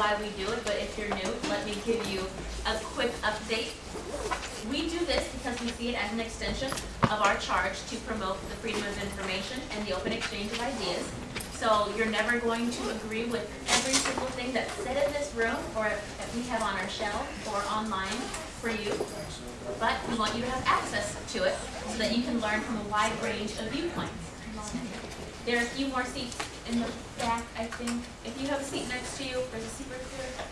why we do it, but if you're new, let me give you a quick update. We do this because we see it as an extension of our charge to promote the freedom of information and the open exchange of ideas. So you're never going to agree with every single thing that's said in this room or that we have on our shelf or online for you. But we want you to have access to it so that you can learn from a wide range of viewpoints. There are a few more seats in the back, I think. If you have a seat next to you, there's a seat right.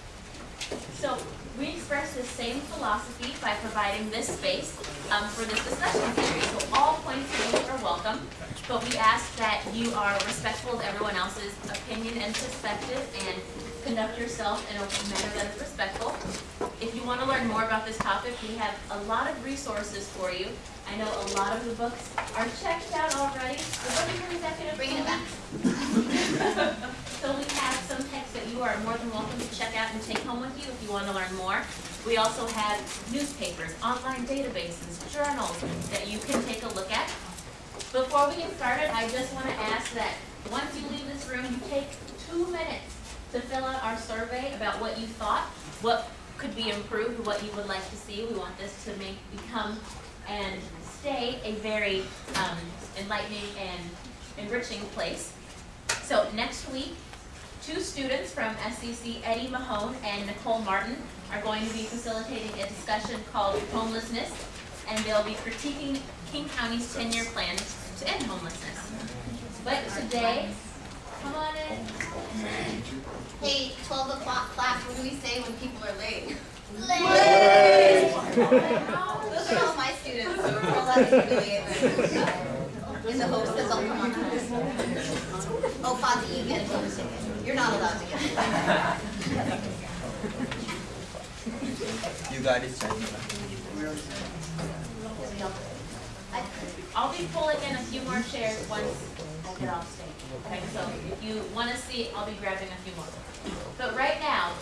So we express the same philosophy by providing this space um, for this discussion series. So all points of view are welcome, but we ask that you are respectful of everyone else's opinion and perspective and conduct yourself in a manner that is respectful. If you want to learn more about this topic, we have a lot of resources for you. I know a lot of the books are checked out already. The book is executive. Bringing it back. So we have some texts that you are more than welcome to check out and take home with you if you want to learn more. We also have newspapers, online databases, journals that you can take a look at. Before we get started, I just want to ask that once you leave this room, you take two minutes to fill out our survey about what you thought, what could be improved, what you would like to see. We want this to make, become and stay a very um, enlightening and enriching place. So next week, two students from SCC, Eddie Mahone and Nicole Martin, are going to be facilitating a discussion called Homelessness, and they'll be critiquing King County's 10-year plan to end homelessness. But today, come on in. Hey, 12 o'clock class, what do we say when people are late? Late! Those are all my students, so we're allowed to humiliate them. In the hopes that they'll come on time. Oh, Fozzie, you get a ticket. You're not allowed to get a ticket. You got it, Sandy. I- I'll be pulling in a few more chairs once I get off stage. Okay, so if you want to see, I'll be grabbing a few more. But right now,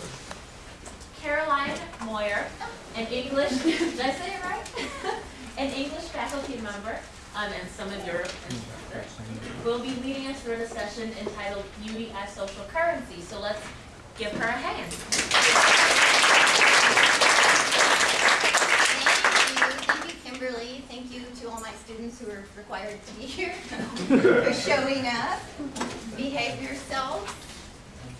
Caroline Moyer, an English, did I say it right? An English faculty member, um, and some of your instructors, will be leading us through a session entitled Beauty as Social Currency. So let's give her a hand. Thank you, thank you Kimberly, thank you to all my students who are required to be here for showing up. Behave yourselves,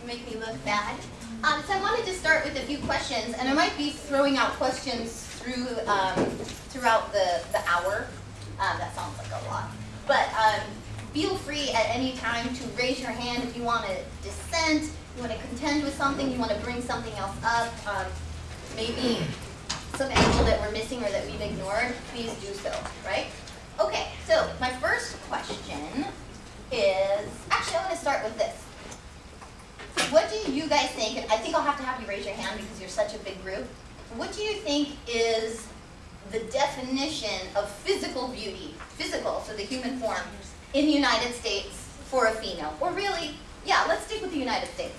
make me look bad. Um, so I wanted to start with a few questions, and I might be throwing out questions through um, throughout the, the hour. Um, that sounds like a lot. But um, feel free at any time to raise your hand if you want to dissent, you want to contend with something, you want to bring something else up. Um, maybe some angle that we're missing or that we've ignored, please do so, right? Okay, so my first question is, actually I want to start with this. What do you guys think, I think I'll have to have you raise your hand because you're such a big group. What do you think is the definition of physical beauty, physical, so the human form, in the United States for a female? Or really, yeah, let's stick with the United States.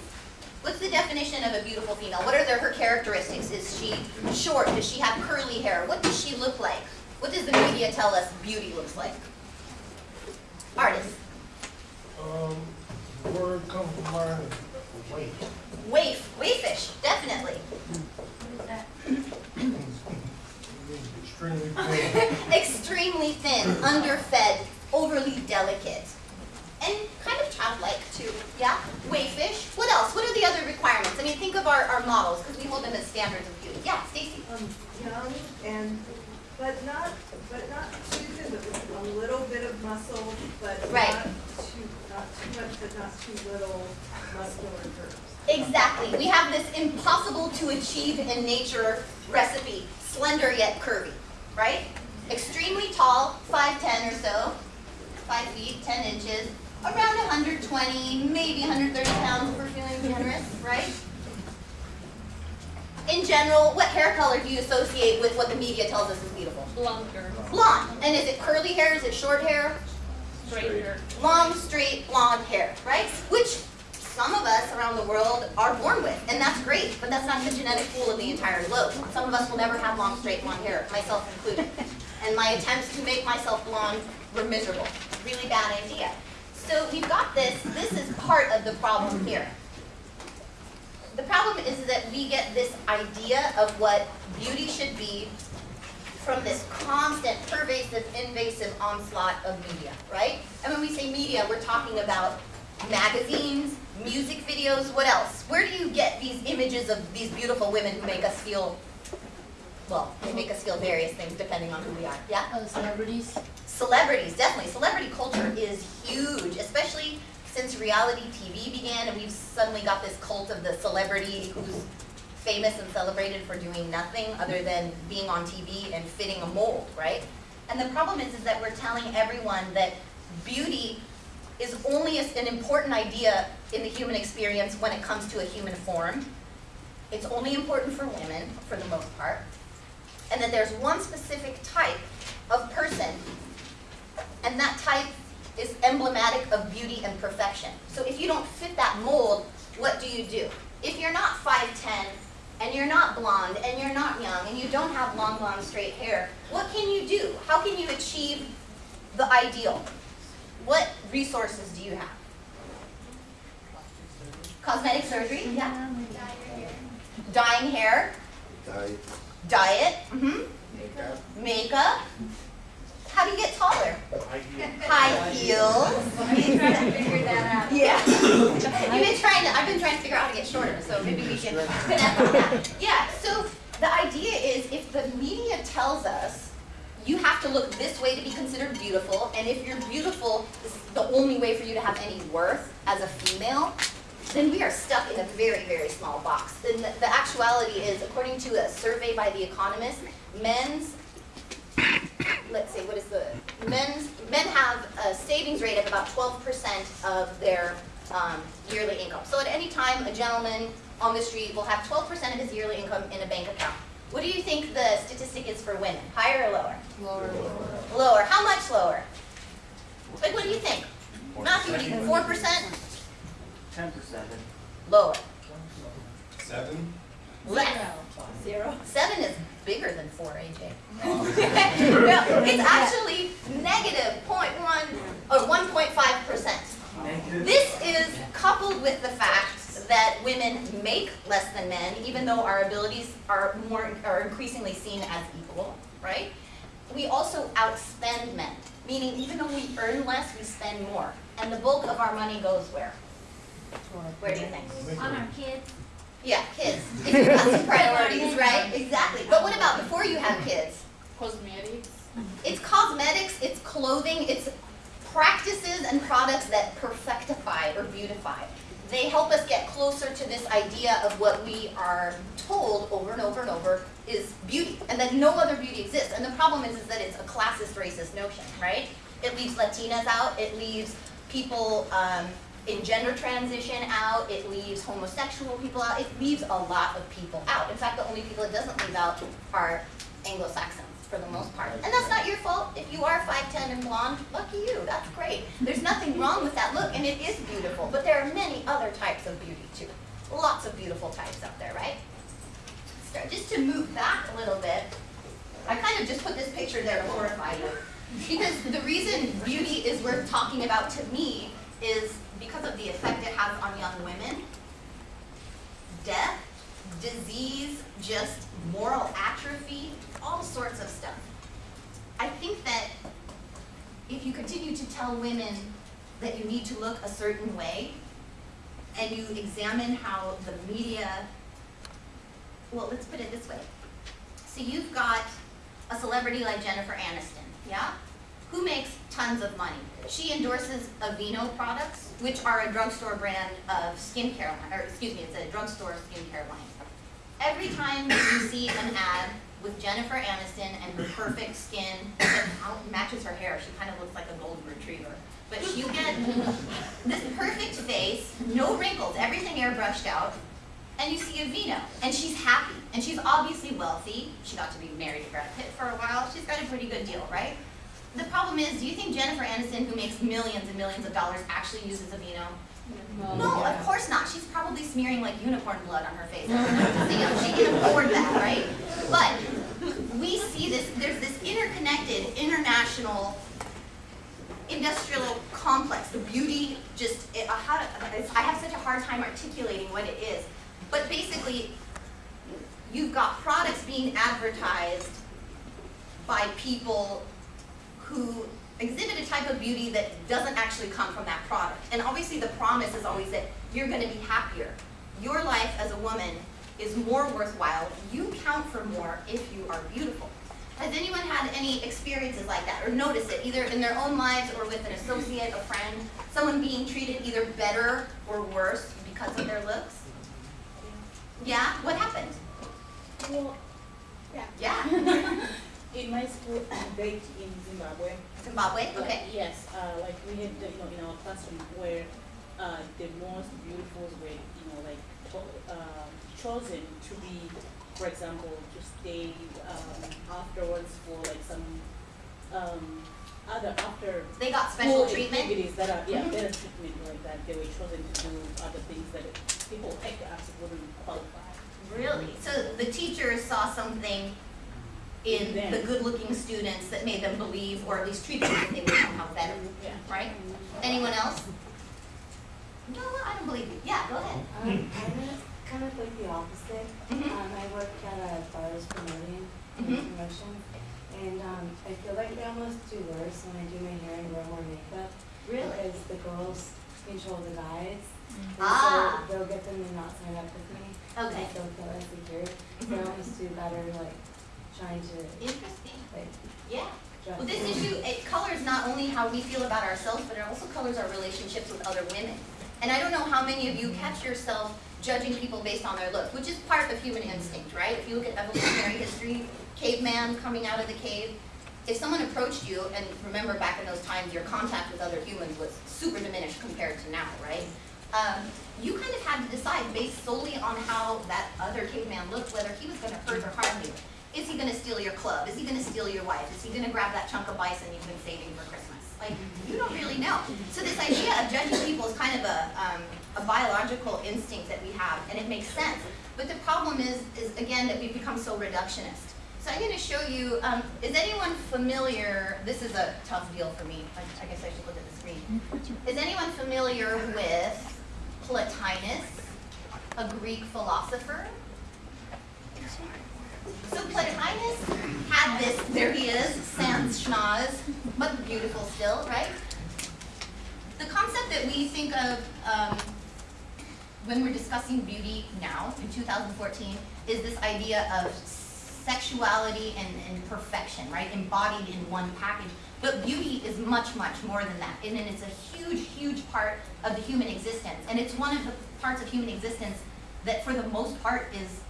What's the definition of a beautiful female? What are their, her characteristics? Is she short? Does she have curly hair? What does she look like? What does the media tell us beauty looks like? Artists. Um, word comes to mind, weight. Waif, waifish, definitely. What is that? Extremely thin. Extremely thin, underfed, overly delicate. And kind of childlike too, yeah? Wayfish. What else? What are the other requirements? I mean, think of our, our models, because we hold them as standards of beauty. Yeah, Stacy. um, young and, but not, but not too thin, but with a little bit of muscle, but Right. not too, not too much, but not too little muscular curves. Exactly. We have this impossible to achieve in nature recipe, slender yet curvy, right? Extremely tall, 5'10 or so, 5 feet, 10 inches, around 120, maybe 130 pounds if we're feeling generous, right? In general, what hair color do you associate with what the media tells us is beautiful? Longer, Blonde. And is it curly hair? Is it short hair? straighter. long, straight, blonde hair, right? Which some of us around the world are born with, and that's great, but that's not the genetic pool of the entire globe. Some of us will never have long, straight, blonde hair, myself included. And my attempts to make myself blonde were miserable. Really bad idea. So we've got this, this is part of the problem here. the problem is that we get this idea of what beauty should be from this constant, pervasive, invasive onslaught of media, right? And when we say media, we're talking about magazines, music videos, what else? Where do you get these images of these beautiful women who make us feel, well, they make us feel various things depending on who we are, yeah? Uh, celebrities. Celebrities, definitely. Celebrity culture is huge, especially since reality TV began and we've suddenly got this cult of the celebrity who's famous and celebrated for doing nothing other than being on TV and fitting a mold, right? And the problem is, is that we're telling everyone that beauty is only a- an important idea in the human experience when it comes to a human form. It's only important for women, for the most part. And that there's one specific type of person and that type is emblematic of beauty and perfection. So if you don't fit that mold, what do you do? If you're not 5'10", and you're not blonde, and you're not young, and you don't have long, long, straight hair, what can you do? How can you achieve the ideal? What resources do you have? Cosmetic surgery? Yeah. Dyeing hair? Diet, Diet? hmm makeup, Makeup? How do you get taller? high heel. High heels. figure that out. Yeah. You've been trying to, I've been trying to figure out how to get shorter, so maybe we can connect on that. Yeah, so the idea is if the media tells us you have to look this way to be considered beautiful, and if you're beautiful is the only way for you to have any worth as a female, then we are stuck in a very, very small box. And the, the actuality is, according to a survey by The Economist, men's let's see, what is the, men's, men have a savings rate of about twelve percent of their um, yearly income. So at any time, a gentleman on the street will have twelve percent of his yearly income in a bank account. What do you think the statistic is for women? Higher or lower? Lower. Lower. How much lower? Like, what do you think? Matthew, what do you think? Four percent? Ten percent. Lower. Seven? Less. Zero. Seven is bigger than four, AJ. no, it's actually negative point one or one point five percent. This is coupled with the fact that women make less than men, even though our abilities are more are increasingly seen as equal, right? We also outspend men, meaning even though we earn less, we spend more. And the bulk of our money goes where? Where do you think? On our kids. Yeah, kids. If you've got some priorities, right? Exactly. But what about before you have kids? Cosmetics. It's cosmetics, it's clothing, it's practices and products that perfectify or beautify. They help us get closer to this idea of what we are told over and over and over is beauty, and that no other beauty exists. And the problem is, is that it's a classist, racist notion, right? It leaves Latinas out, it leaves people um, in gender transition out, it leaves homosexual people out, it leaves a lot of people out. In fact, the only people it doesn't leave out are Anglo-Saxons for the most part. And that's not your fault. If you are 5'10 and blonde, lucky you, that's great. There's nothing wrong with that look, and it is beautiful, but there are many other types of beauty too. Lots of beautiful types out there, right? So just to move back a little bit, I kind of just put this picture there to horrify you. Because the reason beauty is worth talking about to me is because of the effect it has on young women. Death, disease, just moral atrophy, all sorts of stuff. I think that if you continue to tell women that you need to look a certain way, and you examine how the media, well, let's put it this way. So you've got a celebrity like Jennifer Aniston, yeah? Who makes tons of money? She endorses Aveeno products, which are a drugstore brand of skincare or excuse me, it's a drugstore skincare line. Every time you see an ad with Jennifer Aniston and her perfect skin that matches her hair, she kind of looks like a golden retriever. But you get this perfect face, no wrinkles, everything airbrushed out, and you see Aveeno, and she's happy, and she's obviously wealthy. She got to be married to Brad Pitt for a while. She's got a pretty good deal, right? The problem is, do you think Jennifer Aniston, who makes millions and millions of dollars, actually uses a Aveeno? No, of course not. She's probably smearing like unicorn blood on her face. She can afford that, right? But we see this, there's this interconnected, international, industrial complex. The beauty just, it, uh, how I have such a hard time articulating what it is. But basically, you've got products being advertised by people who exhibit a type of beauty that doesn't actually come from that product. And obviously, the promise is always that you're gonna be happier. Your life as a woman is more worthwhile. You count for more if you are beautiful. Has anyone had any experiences like that or noticed it, either in their own lives or with an associate, a friend, someone being treated either better or worse because of their looks? Yeah, what happened? Well, Yeah, in my school, they in Zimbabwe. Zimbabwe, like, okay. Yes, uh, like we had, you know, in our classroom where, uh, the most beautiful were, you know, like, um, chosen to be, for example, to stay, um, afterwards for like some, um, other, after They got special treatment? activities that are, yeah, Mhm. better treatment like that, they were chosen to do other things that people like us wouldn't qualify. Really? So the teachers saw something in Them. the good-looking students that made them believe, or at least treat them as if they were somehow better, Yeah. right? Anyone else? No, I don't believe you. Yeah, go ahead. Um, I'm just kind of like the opposite. Mhm. Um, I work at a bars promoting and Mhm. promotion, and um, I feel like they almost do worse when I do my hair and wear more makeup Really? because the girls control the guys, and Ah. so they'll get them to not sign up with me. Okay. Because they'll feel insecure. So I Mhm. almost do better like trying to Interesting. like Yeah. Well, this issue, it colors not only how we feel about ourselves, but it also colors our relationships with other women. And I don't know how many of you catch yourself judging people based on their looks, which is part of human instinct, right? If you look at evolutionary history, caveman coming out of the cave, if someone approached you, and remember back in those times, your contact with other humans was super diminished compared to now, right? Um, you kind of had to decide based solely on how that other caveman looked, whether he was gonna hurt or harm you. Is he gonna steal your club? Is he gonna steal your wife? Is he gonna grab that chunk of bison you've been saving for Christmas? Like, you don't really know. So this idea of judging people is kind of a, um, a biological instinct that we have, and it makes sense. But the problem is, is again, that we've become so reductionist. So I'm gonna show you, um, is anyone familiar, this is a tough deal for me, I, I guess I should look at the screen. Is anyone familiar with Plotinus, a Greek philosopher? So Plotinus had this, there he is, sans schnoz, but beautiful still, right? The concept that we think of um, when we're discussing beauty now, in 2014, is this idea of sexuality and, and perfection, right? Embodied in one package. But beauty is much, much more than that. And it's a huge, huge part of the human existence. And it's one of the parts of human existence that for the most part is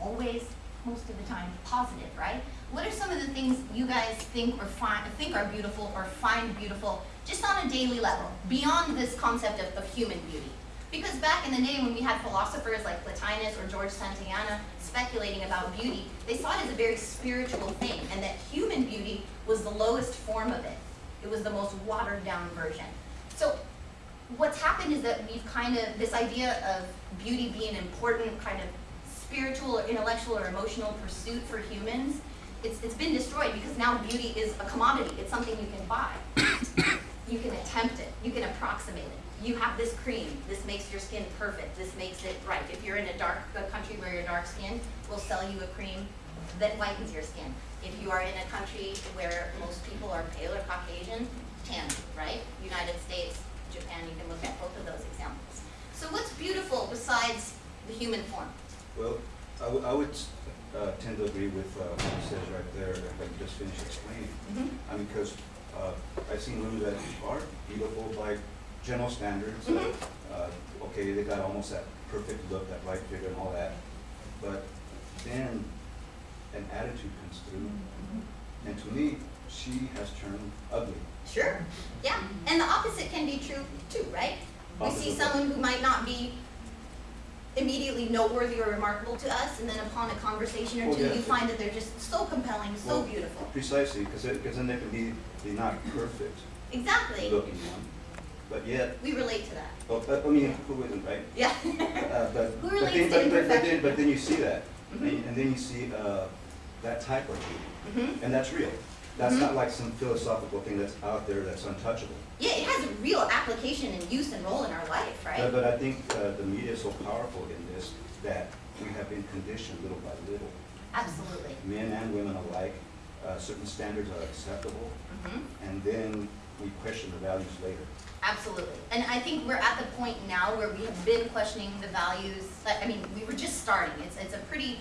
always, most of the time, positive, right? What are some of the things you guys think or find, think are beautiful or find beautiful just on a daily level, beyond this concept of, of human beauty? Because back in the day when we had philosophers like Plotinus or George Santayana speculating about beauty, they saw it as a very spiritual thing, and that human beauty was the lowest form of it. It was the most watered down version. So what's happened is that we've kind of, this idea of beauty being important kind of spiritual or intellectual or emotional pursuit for humans, it's, it's been destroyed because now beauty is a commodity. It's something you can buy. You can attempt it. You can approximate it. You have this cream. This makes your skin perfect. This makes it right. If you're in a dark a country where you're dark skinned, we'll sell you a cream that whitens your skin. If you are in a country where most people are pale or Caucasian, tan, right? United States, Japan, you can look at both of those examples. So what's beautiful besides the human form? Well, I would, I would uh, tend to agree with uh, what he says right there, if I just finish explaining. Mhm. I mean, because I've seen women that are beautiful by general standards. uh, Mhm. uh, Okay, they got almost that perfect look, that right figure and all that. But then an attitude comes through. And to me, she has turned ugly. Sure, yeah, and the opposite can be true too, right? We see someone who might not be immediately noteworthy or remarkable to us, and then upon a conversation or Oh, two, yeah. you find that they're just so compelling, so Well, beautiful. Precisely, because then they can be, be not perfect Exactly, looking one, but yet, we relate to that, oh, but, I mean, who isn't, right? yeah. Uh, but, Who but relates then, to but, but, but then, but then you see that, and, Mhm. and then you see, uh, that type of beauty, Mhm. and that's real. That's not like some philosophical thing that's out there that's untouchable. Yeah, it has a real application and use and role in our life, But, right? but I think uh, the media is so powerful in this that we have been conditioned little by little, Absolutely. men and women alike, uh, certain standards are acceptable, Mhm. and then we question the values later. Absolutely. And I think we're at the point now where we have been questioning the values, like, I mean, we were just starting. It's, it's a pretty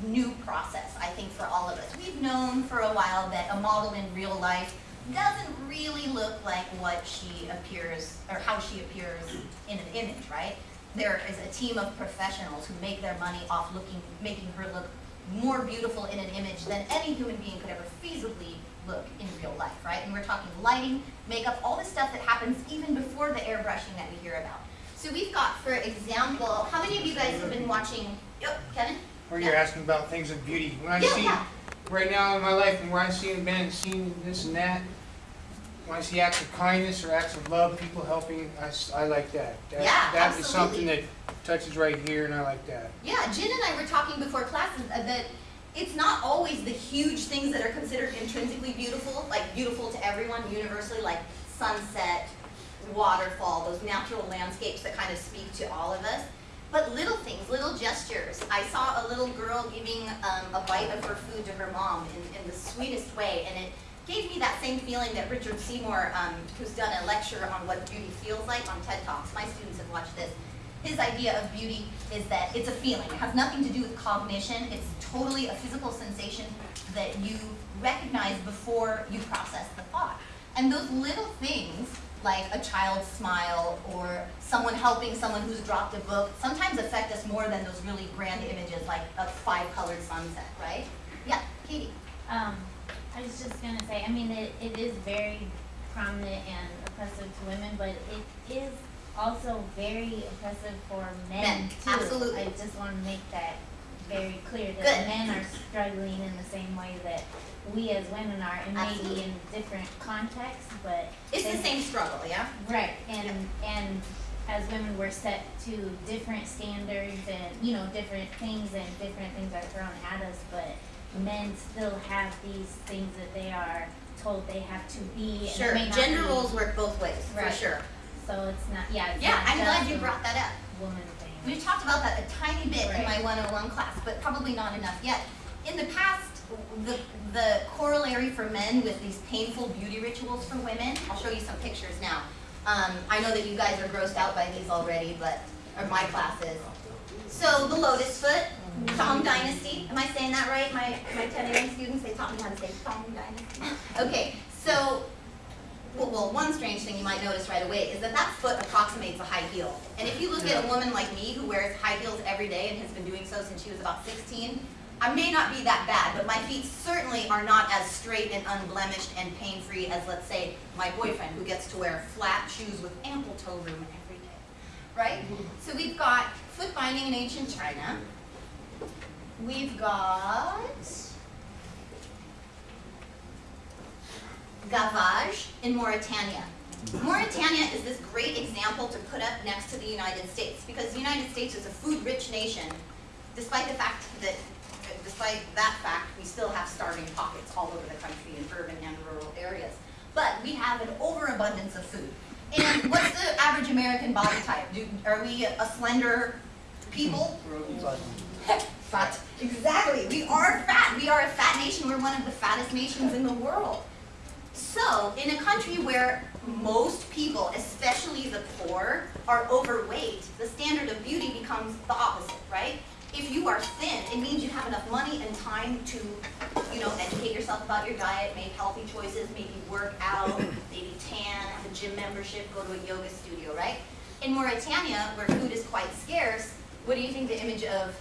new process, I think, for all of us. We've known for a while that a model in real life doesn't really look like what she appears, or how she appears in an image, right? There is a team of professionals who make their money off looking, making her look more beautiful in an image than any human being could ever feasibly look in real life, right? And we're talking lighting, makeup, all the stuff that happens even before the airbrushing that we hear about. So we've got, for example, how many of you guys have been watching, yep, Kevin? Or you're asking about things of beauty. When I Yeah, see, yeah. right now in my life, and where I see a man seeing this and that, when I see acts of kindness or acts of love, people helping, I like that. That- Yeah, That is something that touches right here, and I like that. Yeah, Jen and I were talking before classes uh, that it's not always the huge things that are considered intrinsically beautiful, like beautiful to everyone universally, like sunset, waterfall, those natural landscapes that kind of speak to all of us. But little things, little gestures. I saw a little girl giving um, a bite of her food to her mom in, in the sweetest way, and it gave me that same feeling that Richard Seymour, um, who's done a lecture on what beauty feels like on TED Talks. My students have watched this his idea of beauty is that it's a feeling. It has nothing to do with cognition. It's totally a physical sensation that you recognize before you process the thought. And those little things, like a child's smile or someone helping someone who's dropped a book, sometimes affect us more than those really grand images like a five-colored sunset, right? Yeah, Katie. Um, I was just gonna say, I mean, it, it is very prominent and oppressive to women, but it is also very oppressive for men Men, too. absolutely. I just wanna make that very clear, Good. that men are struggling in the same way that we as women are, and maybe Absolutely. in different contexts, but. It's the same struggle, yeah? Right, and, and as women, we're set to different standards and, you know, different things and different things are thrown at us, but men still have these things that they are told they have to be, Sure, gender be- roles work both ways, for Right. sure. So it's not, yeah, it's Yeah, not I'm glad you brought that up. woman thing. We talked about that a tiny bit in my 101 class, but probably not enough yet. In the past, the, the corollary for men with these painful beauty rituals for women, I'll show you some pictures now. Um, I know that you guys are grossed out by these already, but, or my class is. So the lotus foot, Tang Dynasty, am I saying that right? My, my 10 AM students, they taught me how to say Tang Dynasty. Okay, so well, well, one strange thing you might notice right away is that that foot approximates a high heel. And if you look at a woman like me who wears high heels every day and has been doing so since she was about 16, I may not be that bad, but my feet certainly are not as straight and unblemished and pain-free as, let's say, my boyfriend who gets to wear flat shoes with ample toe room every day, right? Mm-hmm. So we've got foot binding in ancient China. We've got gavage in Mauritania. Mauritania is this great example to put up next to the United States because the United States is a food-rich nation, despite the fact that, despite that fact, we still have starving pockets all over the country in urban and rural areas. But we have an overabundance of food. And what's the average American body type? Do, are we a slender people? Fat. Exactly. We are fat. We are a fat nation. We're one of the fattest nations in the world. So, in a country where most people, especially the poor, are overweight, the standard of beauty becomes the opposite, right? If you are thin, it means you have enough money and time to, you know, educate yourself about your diet, make healthy choices, maybe work out, maybe tan, have a gym membership, go to a yoga studio, right? In Mauritania, where food is quite scarce, what do you think the image of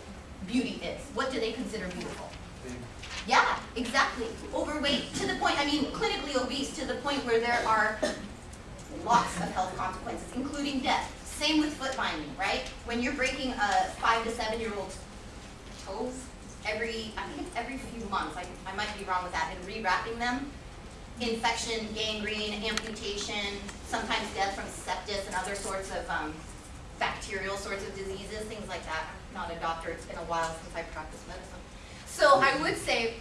beauty is? What do they consider beautiful? Yeah, exactly. Overweight to the point, I mean, clinically obese to the point where there are lots of health consequences, including death. Same with foot binding, right? When you're breaking a five to seven year old's toes every, I think it's every few months, I, I might be wrong with that, and rewrapping them, infection, gangrene, amputation, sometimes death from sepsis and other sorts of um, bacterial sorts of diseases, things like that. Not a doctor, it's been a while since I practiced medicine. So I would say,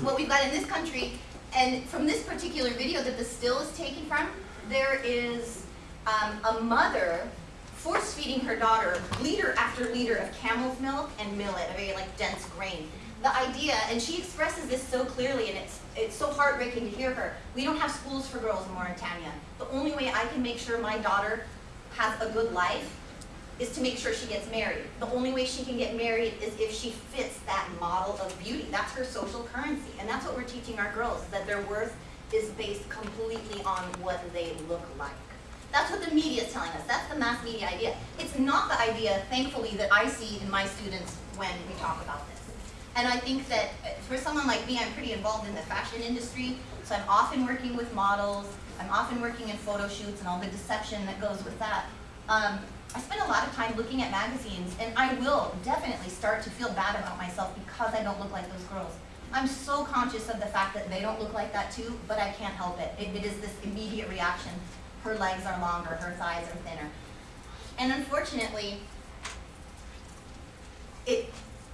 what we've got in this country and from this particular video that the still is taken from, there is um, a mother force feeding her daughter liter after liter of camel's milk and millet, a very like dense grain. The idea, and she expresses this so clearly, and it's it's so heartbreaking to hear her. We don't have schools for girls in Mauritania. The only way I can make sure my daughter has a good life is to make sure she gets married. The only way she can get married is if she fits that model of beauty. That's her social currency. And that's what we're teaching our girls, that their worth is based completely on what they look like. That's what the media is telling us. That's the mass media idea. It's not the idea, thankfully, that I see in my students when we talk about this. And I think that uh, for someone like me, I'm pretty involved in the fashion industry, so I'm often working with models, I'm often working in photo shoots and all the deception that goes with that. Um, I spend a lot of time looking at magazines, and I will definitely start to feel bad about myself because I don't look like those girls. I'm so conscious of the fact that they don't look like that too, but I can't help it. It, it is this immediate reaction. Her legs are longer, her thighs are thinner. And unfortunately, it,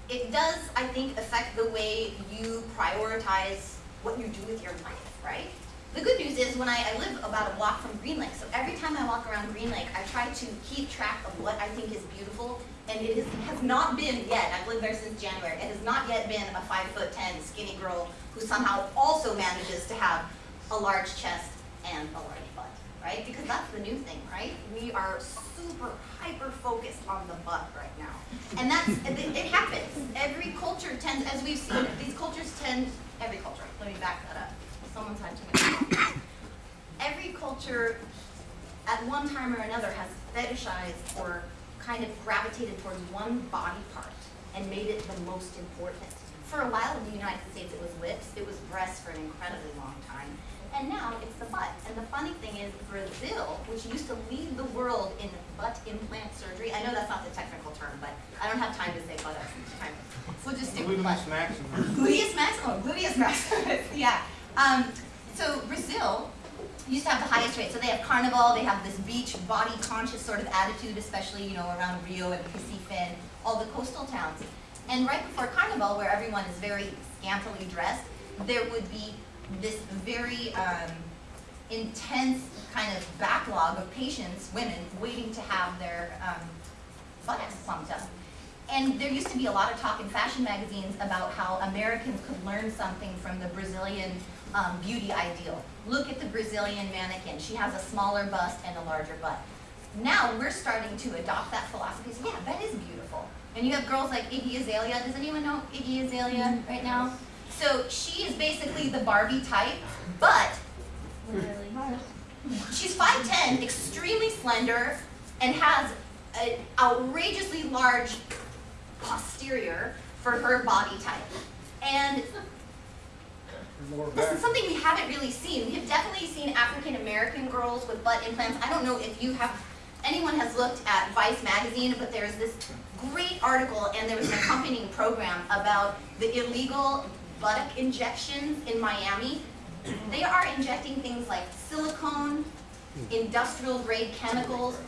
it does, I think, affect the way you prioritize what you do with your life, right? The good news is when I, I live about a block from Green Lake, so every time I walk around Green Lake, I try to keep track of what I think is beautiful, and it is, has not been yet, I've lived there since January, it has not yet been a five foot ten skinny girl who somehow also manages to have a large chest and a large butt, right? Because that's the new thing, right? We are super hyper focused on the butt right now. And that's, it, it happens. Every culture tends, as we've seen, these cultures tend, every culture, let me back that up. Someone's had too much. Every culture at one time or another has fetishized or kind of gravitated towards one body part and made it the most important. For a while in the United States, it was lips, it was breasts for an incredibly long time, and now it's the butt. And the funny thing is, Brazil, which used to lead the world in butt implant surgery, I know that's not the technical term, but I don't have time to say butt time. So we'll just stick with butt. Gluteus maximus. Gluteus maximus, gluteus maximus, yeah. Um, so Brazil used to have the highest rate. So they have carnival, they have this beach body conscious sort of attitude, especially you know around Rio and Recife and all the coastal towns. And right before carnival, where everyone is very scantily dressed, there would be this very um, intense kind of backlog of patients, women, waiting to have their um, buttocks plumped up. And there used to be a lot of talk in fashion magazines about how Americans could learn something from the Brazilian um, beauty ideal. Look at the Brazilian mannequin. She has a smaller bust and a larger butt. Now we're starting to adopt that philosophy. So yeah, that is beautiful. And you have girls like Iggy Azalea. Does anyone know Iggy Azalea right now? So she is basically the Barbie type, but she's 5'10", extremely slender, and has an outrageously large posterior for her body type. And this is something we haven't really seen. We have definitely seen African American girls with butt implants. I don't know if you have, anyone has looked at Vice magazine, but there's this great article and there was an accompanying program about the illegal buttock injections in Miami. They are injecting things like silicone, industrial grade chemicals.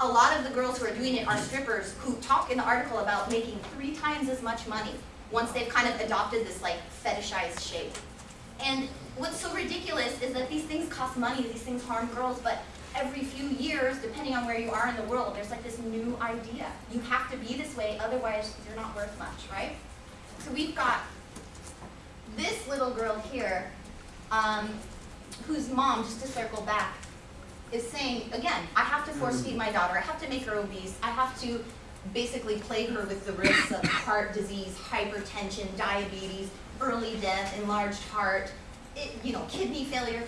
A lot of the girls who are doing it are strippers who talk in the article about making three times as much money once they've kind of adopted this like fetishized shape. And what's so ridiculous is that these things cost money, these things harm girls, but every few years, depending on where you are in the world, there's like this new idea. You have to be this way, otherwise you're not worth much, right? So we've got this little girl here, um, whose mom, just to circle back, is saying, again, I have to force feed my daughter, I have to make her obese, I have to basically plague her with the risks of heart disease, hypertension, diabetes, early death, enlarged heart, it, you know, kidney failure,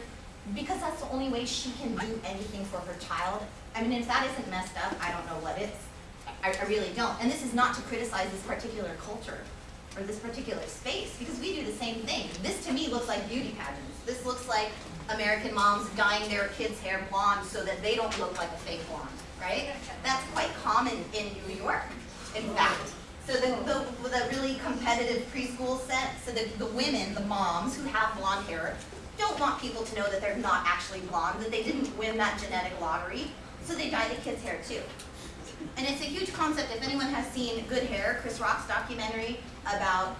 because that's the only way she can do anything for her child. I mean, if that isn't messed up, I don't know what is. I, I really don't. And this is not to criticize this particular culture or this particular space, because we do the same thing. This to me looks like beauty pageants. This looks like American moms dyeing their kids' hair blonde so that they don't look like a fake blonde, right? That's quite common in New York, in fact. So the, the, the really competitive preschool set, so the, the women, the moms who have blonde hair, don't want people to know that they're not actually blonde, that they didn't win that genetic lottery, so they dye the kids' hair too. And it's a huge concept. If anyone has seen Good Hair, Chris Rock's documentary about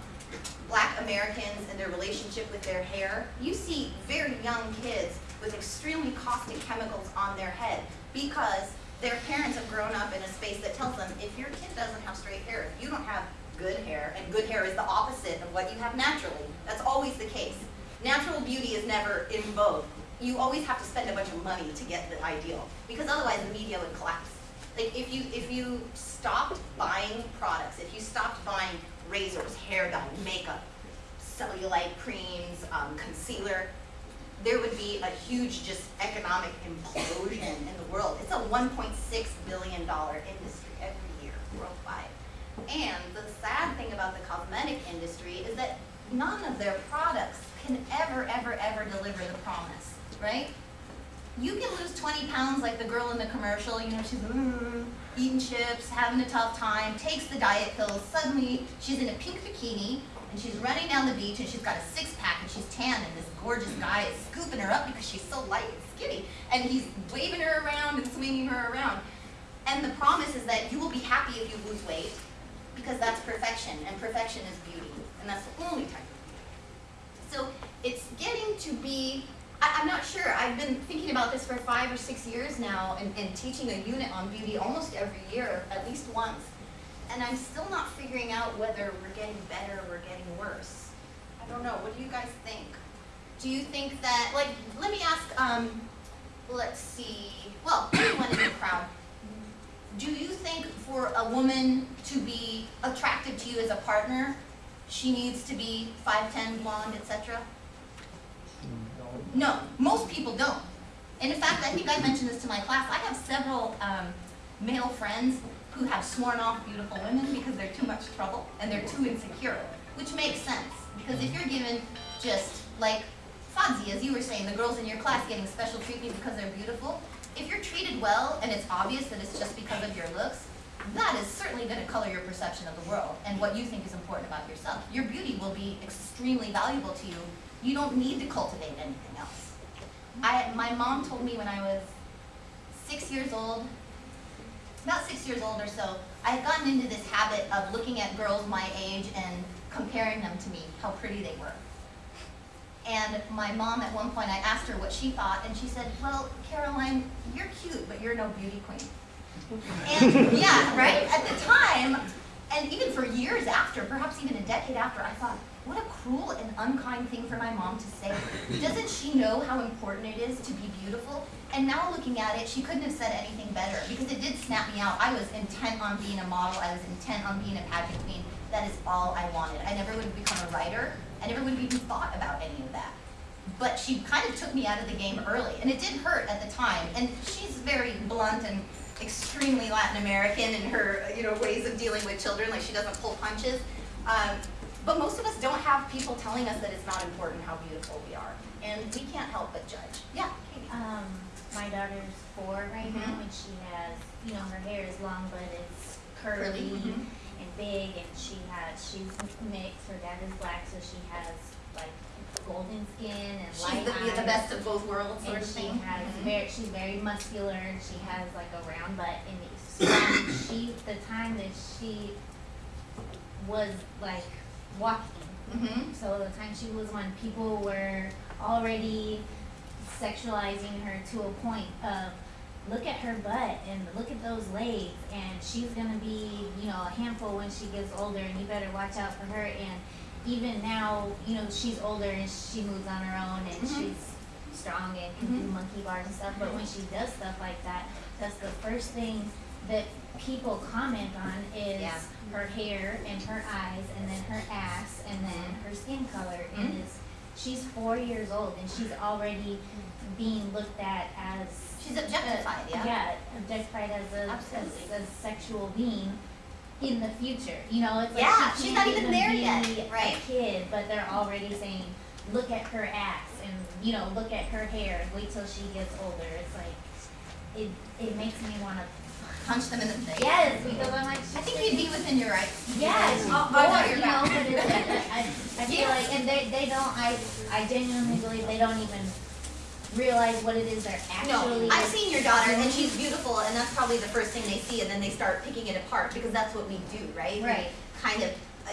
black Americans and their relationship with their hair, you see very young kids with extremely caustic chemicals on their head because their parents have grown up in a space that tells them if your kid doesn't have straight hair, if you don't have good hair, and good hair is the opposite of what you have naturally, that's always the case. Natural beauty is never in vogue. You always have to spend a bunch of money to get the ideal because otherwise the media would collapse. Like if you if you stopped buying products, if you stopped buying razors, hair dye, makeup, cellulite creams, um, concealer, there would be a huge just economic implosion in the world. It's a 1.6 billion dollar industry every year worldwide. And the sad thing about the cosmetic industry is that none of their products can ever, ever, ever deliver the promise, right? You can lose 20 pounds like the girl in the commercial, you know, she's mm, eating chips, having a tough time, takes the diet pills, suddenly she's in a pink bikini and she's running down the beach and she's got a six pack and she's tan and this gorgeous guy is scooping her up because she's so light and skinny and he's waving her around and swinging her around. And the promise is that you will be happy if you lose weight because that's perfection and perfection is beauty and that's the only type of beauty. So it's getting to be, I, I'm not sure, I've been thinking about this for five or six years now and, and teaching a unit on beauty almost every year, at least once. And I'm still not figuring out whether we're getting better or we're getting worse. I don't know, what do you guys think? Do you think that, like, let me ask, um, let's see, well, anyone in the crowd, do you think for a woman to be attractive to you as a partner, she needs to be 5'10", blonde, etc.? No, most people don't. And in fact, I think I mentioned this to my class. I have several um, male friends who have sworn off beautiful women because they're too much trouble and they're too insecure, which makes sense. Because if you're given just like Fadzi, as you were saying, the girls in your class getting special treatment because they're beautiful, if you're treated well and it's obvious that it's just because of your looks, that is certainly going to color your perception of the world and what you think is important about yourself. Your beauty will be extremely valuable to you. You don't need to cultivate anything else. I, my mom told me when I was six years old, about six years old or so, I had gotten into this habit of looking at girls my age and comparing them to me, how pretty they were. And my mom, at one point, I asked her what she thought, and she said, well, Caroline, you're cute, but you're no beauty queen. And yeah, right? At the time, and even for years after, perhaps even a decade after, I thought, what a cruel and unkind thing for my mom to say. Doesn't she know how important it is to be beautiful? And now looking at it, she couldn't have said anything better because it did snap me out. I was intent on being a model. I was intent on being a pageant queen. That is all I wanted. I never would have become a writer. I never would have even thought about any of that. But she kind of took me out of the game early, and it did hurt at the time. And she's very blunt and extremely Latin American in her, you know, ways of dealing with children. Like she doesn't pull punches. Um, but most of us don't have people telling us that it's not important how beautiful we are, and we can't help but judge. Yeah, Katie. Um, my daughter's four right now, Mhm. and she has, you know, her hair is long, but it's Curly, curly mhm. and big, and she has, she's mixed. Her dad is black, so she has like golden skin and She's light the, eyes. the best of both worlds, sort and of she thing. has Mhm. very, she's very muscular, and she has like a round butt, and um, she, the time that she was like walking, Mhm. so the time she was when people were already sexualizing her to a point of look at her butt and look at those legs and she's gonna be, you know, a handful when she gets older and you better watch out for her and even now, you know, she's older and she moves on her own and Mhm. she's strong and can do Mhm. monkey bars and stuff, but when she does stuff like that, that's the first thing that people comment on is Yeah. Her hair and her eyes and then her ass and then her skin color and Mhm. is she's four years old and she's already being looked at as She's objectified, yeah. yeah objectified as a as a sexual being in the future you know it's like Yeah, she she's not even there be yet, right. a kid but they're already saying look at her ass and you know look at her hair wait till she gets older it's like it it makes me want to Punch them in the face. yes because i'm like I think you'd be within your rights. Yes, Oh, or, I got your you know, but it's I, I feel Yes. like, and they, they don't, I, I genuinely believe they don't even realize what it is they're actually. No, I've seen your daughter, and she's beautiful, and that's probably the first thing they see, and then they start picking it apart because that's what we do, right? We Right. Kind of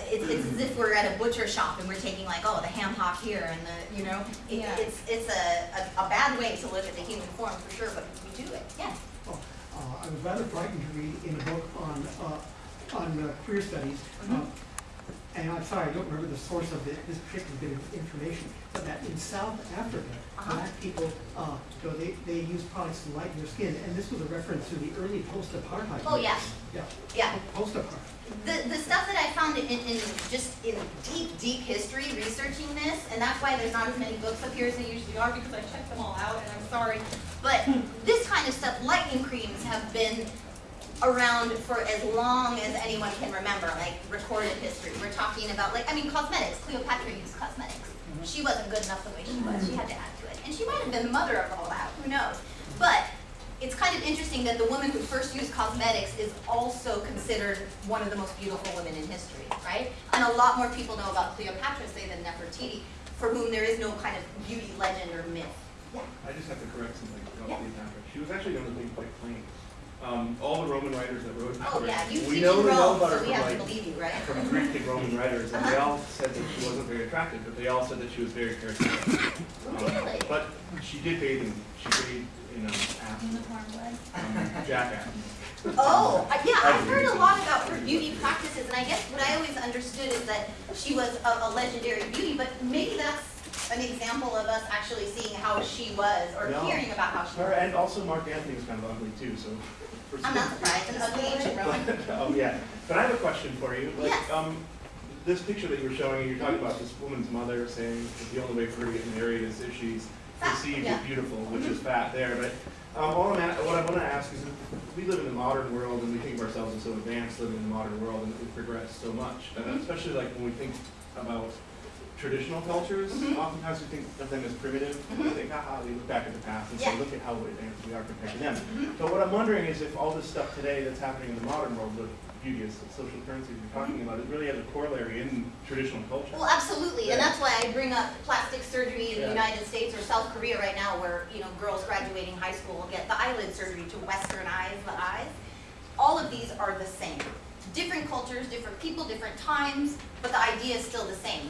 it's, it's as if we're at a butcher shop and we're taking like, oh, the ham hock here and the, you know, it, Yeah. it's, it's a, a, a bad way to look at the human form for sure, but we do it, yeah. Oh, uh, I was rather frightened to read in a book on, uh, on uh, queer studies, uh, Mhm. and I'm sorry, I don't remember the source of thi- this particular bit of information, but that in South Africa, Uh-huh. black people, uh, you know, they, they use products to lighten their skin, and this was a reference to the early post-apartheid. Oh, yeah. Yeah, Yeah, post-apartheid. the, the stuff that I found in, in, just in deep, deep history, researching this, and that's why there's not as many books up here as there usually are, because I checked them all out, and I'm sorry. But this kind of stuff, lightening creams have been around for as long as anyone can remember, like recorded history. We're talking about, like, I mean, cosmetics, Cleopatra used cosmetics. Mm-hmm. She wasn't good enough the way she was, she had to add to it. And she might have been the mother of all that, who knows? But it's kind of interesting that the woman who first used cosmetics is also considered one of the most beautiful women in history, right? And a lot more people know about Cleopatra, say, than Nefertiti, for whom there is no kind of beauty legend or myth. Yeah. I just have to correct something about Yeah. Cleopatra. She was actually known as being quite plain. Um, all the Roman writers that wrote about Oh, her, yeah, you we know in they know about her so we from have to like believe you, right? from Greek and Roman writers, and they all said that she wasn't very attractive, but they all said that she was very charismatic. Um, Really? But she did bathe in she bathed in um, Athens, Unicorn blood. um, Jack Athens. Oh, yeah, I've heard a lot about her beauty practices, and I guess what I always understood is that she was a, a legendary beauty, but maybe that's an example of us actually seeing how she was, or No. hearing about how she Her was. and also Mark Antony was kind of ugly too, so. For I'm not surprised, an ugly ancient Roman. Oh, yeah, but I have a question for you. Like, Yes. um, this picture that you were showing, you're talking about this woman's mother saying that the only way for her to get married is if she's perceived yeah. as beautiful, which is fat there, but, um, all I'm at, what I wanna ask is, we live in the modern world and we think of ourselves as so advanced living in the modern world and we've progressed so much, and Mhm. especially like when we think about traditional cultures, Mhm. oftentimes we think of them as primitive, we Mhm. think, haha, we look back at the past and say, look at how advanced we are compared to them. Mhm. But what I'm wondering is if all this stuff today that's happening in the modern world with beauty as social currency we're talking about, it really has a corollary in traditional culture. Well, absolutely, and that's why I bring up plastic surgery in the United States or South Korea right now, where, you know, girls graduating high school get the eyelid surgery to westernize the eyes. All of these are the same. Different cultures, different people, different times, but the idea is still the same.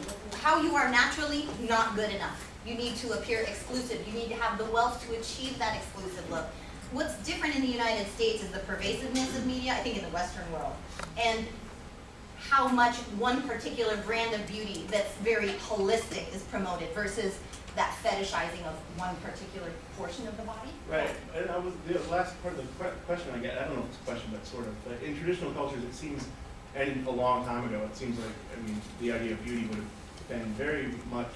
How you are naturally, not good enough. You need to appear exclusive, you need to have the wealth to achieve that exclusive look. What's different in the United States is the pervasiveness of media, I think in the Western world, and how much one particular brand of beauty that's very holistic is promoted versus that fetishizing of one particular portion of the body. Right, and I was, the last part of the question I get, I don't know if it's a question, but sort of, but in traditional cultures, it seems, and a long time ago, it seems like, I mean, the idea of beauty would have been very much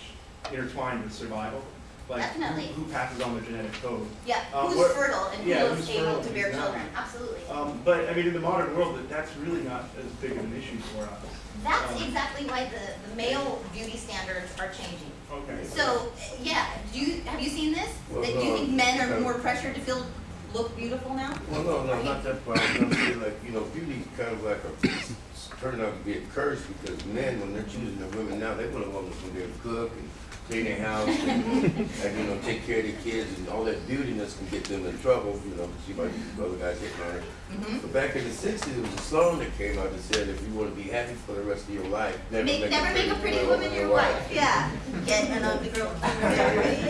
intertwined with survival. Like, who- Definitely. who passes on the genetic code. Yeah, Uh, who's what- fertile and yeah, who's who's able fertile, to bear exactly. children, absolutely. Um, but, I mean, in the modern world, that that's really not as big of an issue for us. That's Um, exactly why the, the male beauty standards are changing. Okay. So, yeah, do you, have you seen this? Well, That you think men are more pressured to feel, look beautiful now? Well, no, no, not that part. I'm gonna like, you know, beauty's kind of like a, turning out to be a curse because men, when they're choosing the women now, they want a woman who's there to cook and clean their house and, and, you know, take care of the kids and all that beautiness can get them in trouble, you know, she might be other guys hitting on her. Mhm. But back in the sixties, there was a song that came out that said, if you wanna be happy for the rest of your life, never Make, never make a pretty woman your wife, yeah. Get an ugly girl,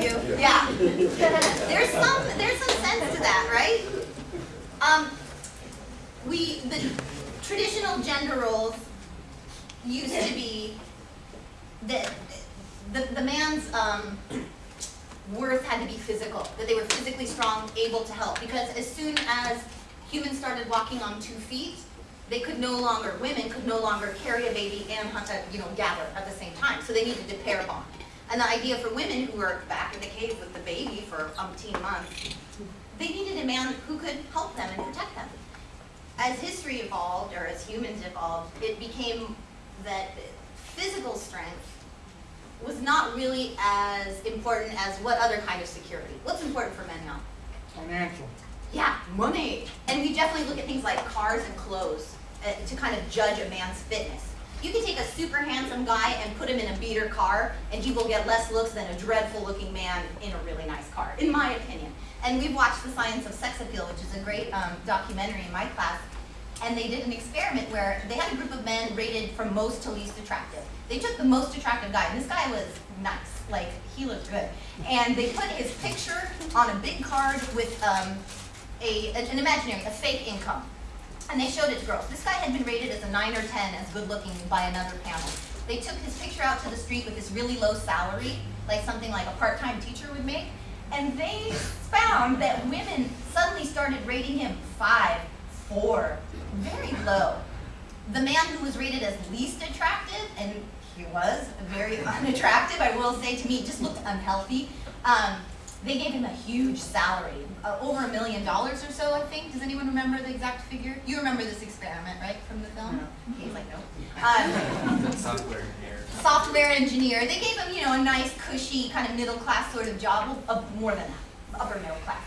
you, yeah. There's some, there's some sense to that, right? Um, we, the traditional gender roles used to be that the, the man's, um, worth had to be physical, that they were physically strong, able to help, because as soon as humans started walking on two feet, they could no longer, women could no longer carry a baby and hunt, uh, you know, gather at the same time, so they needed to pair bond. And the idea for women who were back in the cave with the baby for umpteen months, they needed a man who could help them and protect them. As history evolved, or as humans evolved, it became that physical strength was not really as important as what other kind of security. What's important for men now? Financial. Yeah, money. And we definitely look at things like cars and clothes uh, to kind of judge a man's fitness. You can take a super handsome guy and put him in a beater car, and he will get less looks than a dreadful looking man in a really nice car, in my opinion. And we've watched The Science of Sex Appeal, which is a great um, documentary in my class. And they did an experiment where they had a group of men rated from most to least attractive. They took the most attractive guy, and this guy was nice, like he looked good, and they put his picture on a big card with um, a an imaginary, a fake income, and they showed it to girls. This guy had been rated as a nine or ten as good looking by another panel. They took his picture out to the street with this really low salary, like something like a part-time teacher would make, and they found that women suddenly started rating him five, four, very low. The man who was rated as least attractive, and he was very unattractive, I will say to me, just looked unhealthy. Um, they gave him a huge salary, uh, over a million dollars or so, I think. Does anyone remember the exact figure? You remember this experiment, right, from the film? He's like, no. Um, Software engineer. software engineer. They gave him, you know, a nice, cushy, kind of middle class sort of job, of more than that, upper middle class.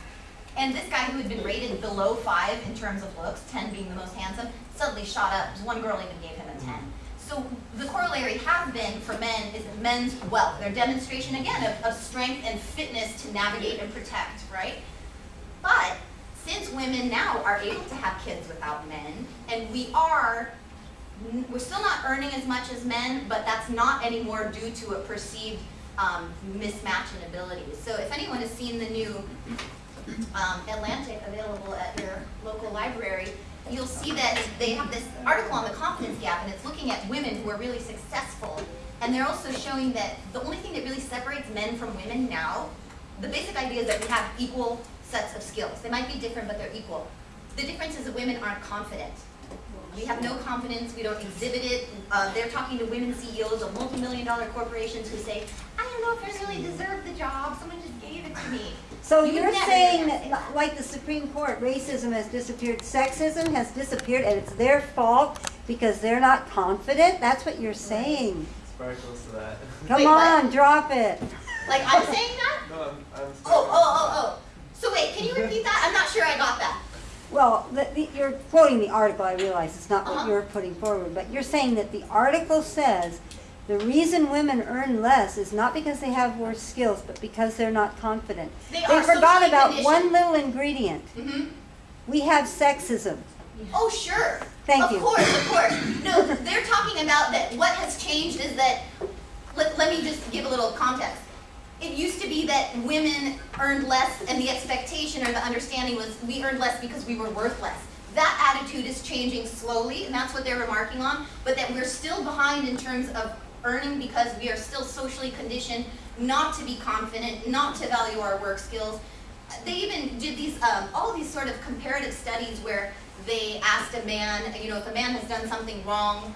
And this guy who had been rated below five in terms of looks, 10 being the most handsome, suddenly shot up. One girl even gave him a 10. So the corollary has been for men is men's wealth, their demonstration again of, of strength and fitness to navigate and protect, right? But since women now are able to have kids without men, and we are, we're still not earning as much as men, but that's not anymore due to a perceived um, mismatch in abilities. So if anyone has seen the new um, Atlantic available at your local library, you'll see that they have this article on the confidence gap, and it's looking at women who are really successful. And they're also showing that the only thing that really separates men from women now, the basic idea is that we have equal sets of skills. They might be different, but they're equal. The difference is that women aren't confident. We have no confidence, we don't exhibit it. Uh, they're talking to women CEOs of multi-million dollar corporations who say, don't know if I really deserve the job, someone just gave it to me. So You you're saying get that, like the Supreme Court, racism has disappeared, sexism has disappeared, and it's their fault because they're not confident? That's what you're saying. It's very close to that. Come Wait, what? on, drop it. Like I'm saying that? No, I'm, I'm. Oh, oh, oh, oh. So wait, can you repeat that? I'm not sure I got that. Well, the, the, you're quoting the article, I realize it's not what Uh-huh. you're putting forward, but you're saying that the article says the reason women earn less is not because they have worse skills, but because they're not confident. They They forgot about conditioned. one little ingredient. hmm We have sexism. Oh, sure. Thank of you. Of course, of course. No, they're talking about that what has changed is that, let, let me just give a little context. It used to be that women earned less and the expectation or the understanding was we earned less because we were worth less. That attitude is changing slowly and that's what they're remarking on, but that we're still behind in terms of earning because we are still socially conditioned not to be confident, not to value our work skills. They even did these, um, all these sort of comparative studies where they asked a man, you know, if a man has done something wrong,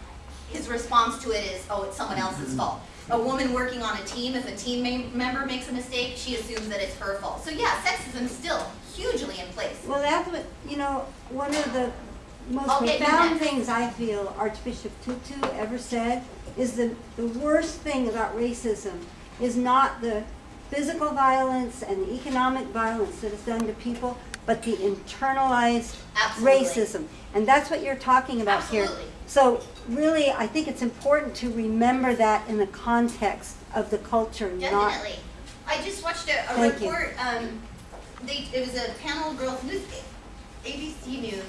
his response to it is, oh, it's someone else's fault. A woman working on a team, if a team member makes a mistake, she assumes that it's her fault. So yeah, sexism is still hugely in place. Well, that's what, you know, one of the most I'll profound things I feel Archbishop Tutu ever said is the, the worst thing about racism is not the physical violence and the economic violence that is done to people, but the internalized Absolutely. racism. And that's what you're talking about here. So really, I think it's important to remember that in the context of the culture, not Definitely. I just watched a, a Thank you. report, um, they, it was a panel of girls, news, ABC News.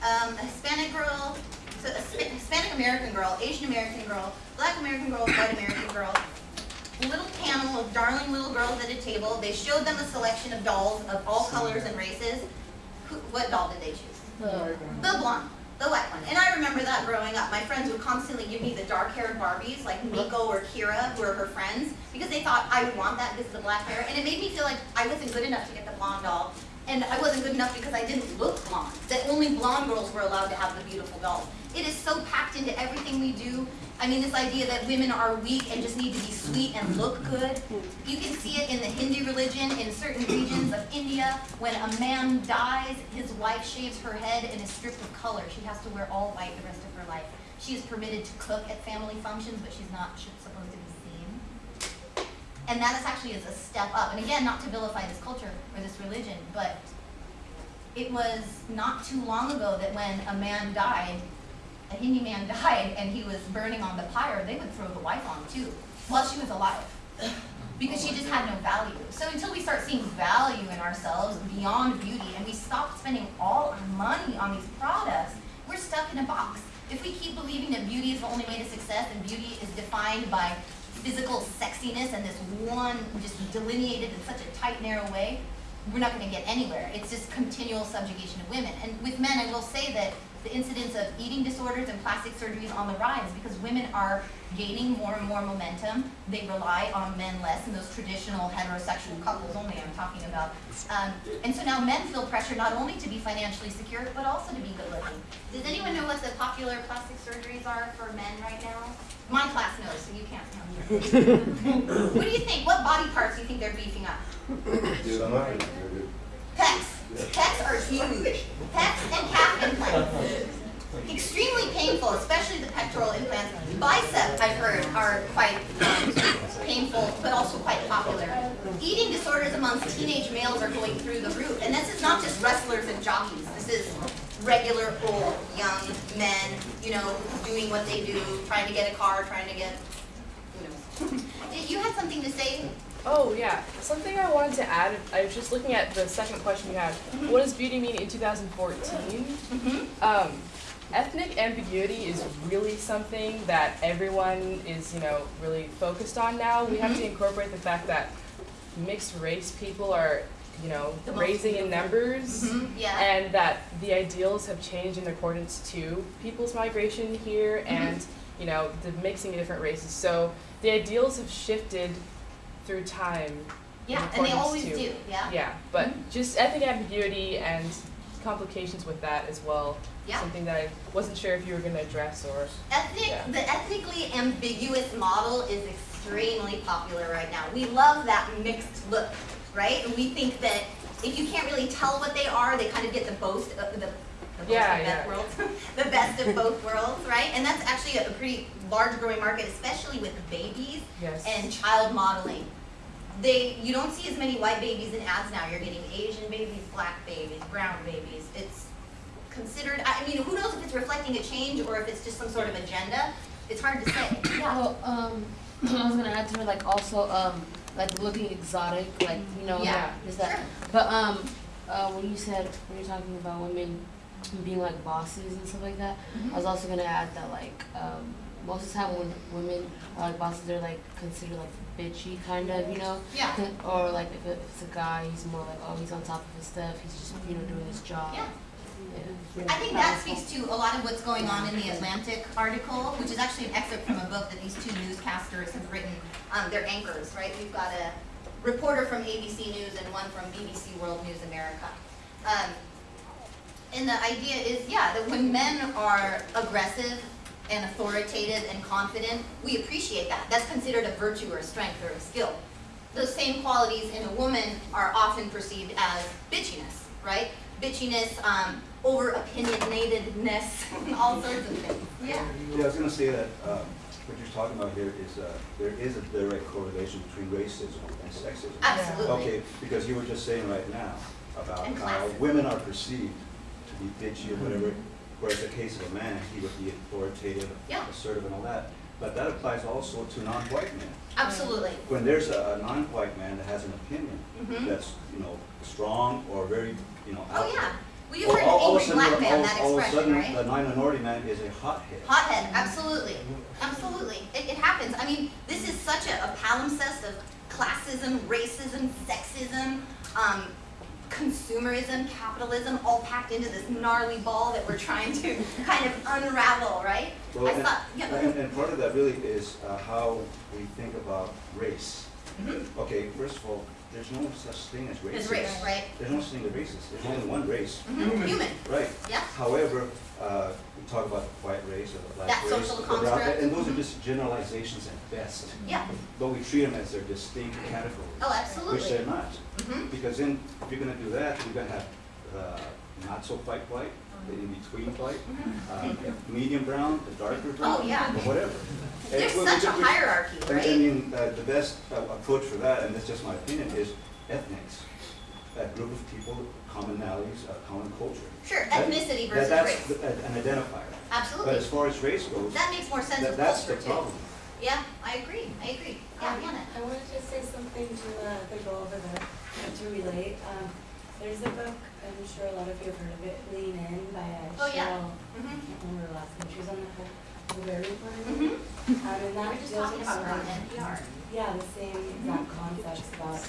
Um, a Hispanic girl, so a Hispanic American girl, Asian American girl, Black American girl, White American girl. Little panel of darling little girls at a table. They showed them a selection of dolls of all colors and races. Who, what doll did they choose? The blonde, the white one. And I remember that growing up. My friends would constantly give me the dark-haired Barbies, like Miko or Kira, who are her friends, because they thought I would want that because of the black hair. And it made me feel like I wasn't good enough to get the blonde doll. And I wasn't good enough because I didn't look blonde. That only blonde girls were allowed to have the beautiful dolls. It is so packed into everything we do. I mean, this idea that women are weak and just need to be sweet and look good. You can see it in the Hindi religion in certain regions of India. When a man dies, his wife shaves her head and is stripped of color. She has to wear all white the rest of her life. She is permitted to cook at family functions, but she's not supposed to. And that is actually is a step up. And again, not to vilify this culture or this religion, but it was not too long ago that when a man died, a Hindi man died and he was burning on the pyre, they would throw the wife on too, while she was alive. Because she just had no value. So until we start seeing value in ourselves beyond beauty and we stop spending all our money on these products, we're stuck in a box. If we keep believing that beauty is the only way to success and beauty is defined by physical sexiness and this one just delineated in such a tight, narrow way, we're not gonna get anywhere. It's just continual subjugation of women. And with men, I will say that the incidence of eating disorders and plastic surgeries on the rise because women are gaining more and more momentum. They rely on men less in those traditional heterosexual couples only I'm talking about. Um, and so now men feel pressure not only to be financially secure, but also to be good looking. Does anyone know what the popular plastic surgeries are for men right now? My class knows, so you can't tell me. what do you think? What body parts do you think they're beefing up? Some Pecs. Pecs are huge. Pecs and calf implants. Extremely painful, especially the pectoral implants. Bicep, I've heard, are quite um, painful, but also quite popular. Eating disorders amongst teenage males are going through the roof. And this is not just wrestlers and jockeys. This is regular old young men, you know, doing what they do, trying to get a car, trying to get, who knows. You something to say? Oh yeah, something I wanted to add. I was just looking at the second question you had. What does beauty mean in 2014? Um, ethnic ambiguity is really something that everyone is, you know, really focused on now. We have to incorporate the fact that mixed race people are, you know, The raising in numbers, Mhm, yeah. and that the ideals have changed in accordance to people's migration here Mm-hmm. and, you know, the mixing of different races. So the ideals have shifted through time. Yeah, and they always to- do, yeah. Yeah, but mm-hmm. just ethnic ambiguity and complications with that as well. Yeah. Something that I wasn't sure if you were gonna address or. Ethnic, Yeah. the ethnically ambiguous model is extremely popular right now. We love that mixed look, right? And we think that if you can't really tell what they are, they kind of get the both uh, of the, the both Yeah, yeah. worlds, the best of both worlds, right? And that's actually a pretty large growing market, especially with babies Yes. and child modeling. They, you don't see as many white babies in ads now. You're getting Asian babies, black babies, brown babies. It's considered, I mean, who knows if it's reflecting a change or if it's just some sort of agenda? It's hard to say. Yeah. Well, um, I was gonna add to it, like also, um, like looking exotic, like, you know, Yeah, is that, sure. but, um, uh, when you said, when you're talking about women being like bosses and stuff like that, Mm-hmm. I was also gonna add that like, um, most of the time when women are like bosses, they're like considered like bitchy kind of, you know? Yeah. Or like if it- if it's a guy, he's more like, oh, he's on top of his stuff, he's just, you know, doing his job. Yeah. Yeah. I think that speaks to a lot of what's going on in the Atlantic article, which is actually an excerpt from a book that these two newscasters have written. Um, they're anchors, right? We've got a reporter from ABC News and one from BBC World News America. Um, and the idea is, yeah, that when men are aggressive and authoritative and confident, we appreciate that. That's considered a virtue or a strength or a skill. Those same qualities in a woman are often perceived as bitchiness, right? Bitchiness, um, over opinionatedness, all sorts of things. Yeah. Yeah, I was gonna say that, um, what you're talking about here is, uh, there is a direct correlation between racism and sexism. Absolutely. Okay, because you were just saying right now about how women are perceived to be bitchy or whatever, whereas the case of a man, he would be authoritative, Yeah. assertive and all that. But that applies also to non-white men. Absolutely. When there's a, a non-white man that has an opinion Mhm. that's, you know, strong or very, you know, out Oh, yeah. Well, you've all- heard all- all of a angry sudden, black man, all- that All of a sudden, right? the non-minority man is a hothead. Hothead, absolutely, absolutely. It, it happens. I mean, this is such a, a palimpsest of classism, racism, sexism, um, consumerism, capitalism, all packed into this gnarly ball that we're trying to kind of unravel, right? Well, I and, thought, yeah, and, and part of that really is uh, how we think about race. Mhm. Okay, first of all, there's no such thing as racist. There's race, right? There's no such thing as racist. There's only one race. Mhm, Human. Right. Yeah. However, uh, we talk about the white race or the black That race. social the brown- construct. And those are just generalizations at best. Yeah. But we treat them as their distinct categories. Oh, absolutely. Which they're not. Mhm. Because then, if you're gonna do that, you're gonna have the not so white white, the in-between white, uh, medium brown, the darker brown. Oh, yeah. Or whatever. There's we- we such a just- hierarchy, and- right? I mean, uh, the best uh, approach for that, and that's just my opinion, is ethnics. That group of people, commonalities, uh, common culture. Sure, That- ethnicity that- versus that's race. the- An identifier. Absolutely. But as far as race goes. That makes more sense that- That's the culture, too. problem. Yeah, I agree, I agree. Yeah, Um, Hannah. I wanted to just say something to, uh, to go over that, uh, to relate. Um, There's a book, I'm sure a lot of you have heard of it, Lean In by uh, Oh, yeah. Sheryl. Mhm. I can't remember her last name. She was on the Colbert Report. Mhm. Um, and that We just deals talking with about on NPR. Yeah, the same exact concepts about,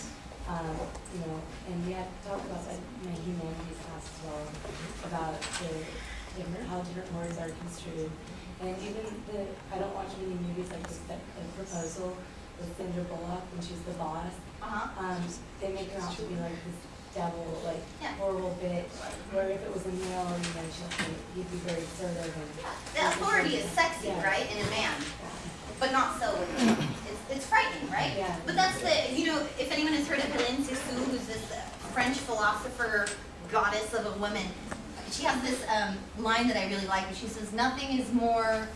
um, you know, and we had talked about that in my humanities class as well, about the different, how different words are construed. And even the, I don't watch many movies like this, but the proposal with Sandra Bullock when she's the boss. Uh-huh. Um, they make her out to be like this devil, like Yeah. horrible bitch, where if it was a male, she'd be, he'd be very assertive and. The authority is sexy, Yeah. right, in a man, but not so with women. It's, it's frightening, right? Yeah. But that's the, you know, if anyone has heard of Hélène Cixous, who's this uh, French philosopher, goddess of a woman, she has this um, line that I really like, and she says, nothing is more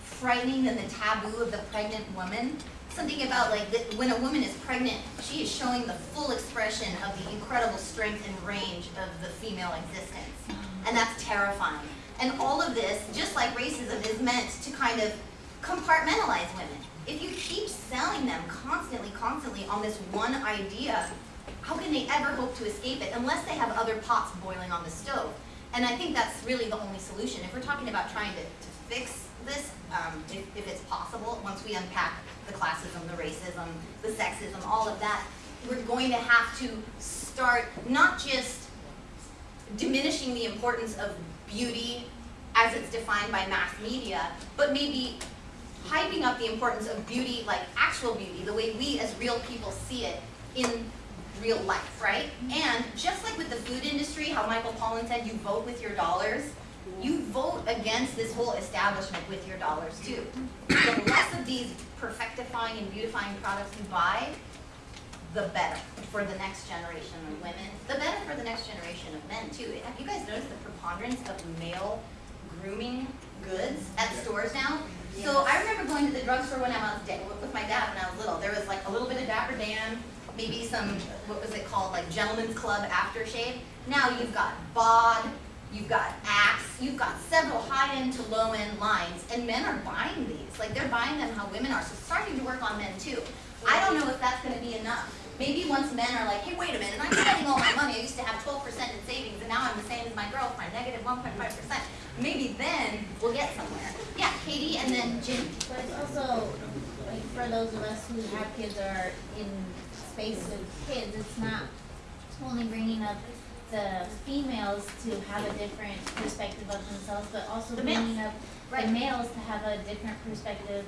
frightening than the taboo of the pregnant woman. Something about like that when a woman is pregnant, she is showing the full expression of the incredible strength and range of the female existence. And that's terrifying. And all of this, just like racism, is meant to kind of compartmentalize women. If you keep selling them constantly, constantly on this one idea, how can they ever hope to escape it unless they have other pots boiling on the stove? And I think that's really the only solution. If we're talking about trying to, to fix this, um, if, if it's possible, once we unpack the classism, the racism, the sexism, all of that, we're going to have to start not just diminishing the importance of beauty as it's defined by mass media, but maybe hyping up the importance of beauty, like actual beauty, the way we as real people see it in real life, right? And just like with the food industry, how Michael Pollan said you vote with your dollars, you vote against this whole establishment with your dollars too. The less of these perfectifying and beautifying products you buy, the better for the next generation of women, the better for the next generation of men too. Have you guys noticed the preponderance of male grooming goods at stores now? So I remember going to the drugstore when I was da- with my dad when I was little. There was like a little bit of Dapper Dan, maybe some what was it called, like Gentleman's Club aftershave. Now you've got Bod, you've got Axe, you've got several high-end to low-end lines, and men are buying these. Like they're buying them how women are. So starting to work on men too. I don't know if that's going to be enough. Maybe once men are like, hey, wait a minute, I'm spending all my money. I used to have 12% in savings, and now I'm the same as my girlfriend, negative 1.5%. Maybe then we'll get somewhere. Yeah, Katie, and then Jim. But it's also, like, for those of us who have kids or are in space with kids, it's not only bringing up the females to have a different perspective of themselves, but also The males. bringing up Right. the males to have a different perspective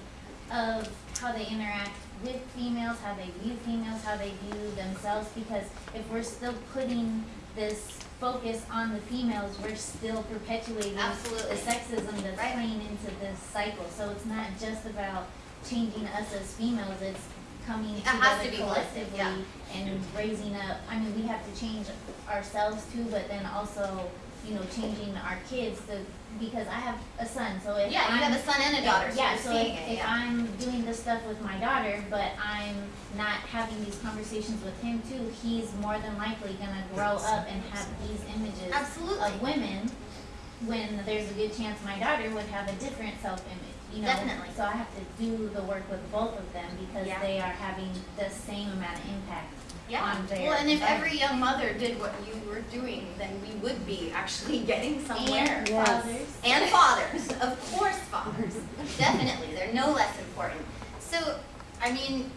of how they interact with females, how they view females, how they view themselves, because if we're still putting this focus on the females, we're still perpetuating Absolutely. the sexism that's Right. playing into this cycle. So it's not just about changing us as females, it's coming It has to together be holistic, collectively yeah. and raising up, I mean, we have to change ourselves too, but then also, you know, changing our kids to, because I have a son, so if Yeah, you I'm- have a son and a daughter, so Yeah, so if, it, if yeah. I'm doing this stuff with my daughter, but I'm not having these conversations with him too, he's more than likely gonna grow up and have these images Absolutely. of women, when there's a good chance my daughter would have a different self-image, you know? Definitely. So I have to do the work with both of them because Yeah. they are having the same amount of impact Yeah. on their. Well, and if life. every young mother did what you were doing, then we would be actually getting somewhere. And Yes. fathers. And fathers, of course fathers, definitely, they're no less important. So, I mean,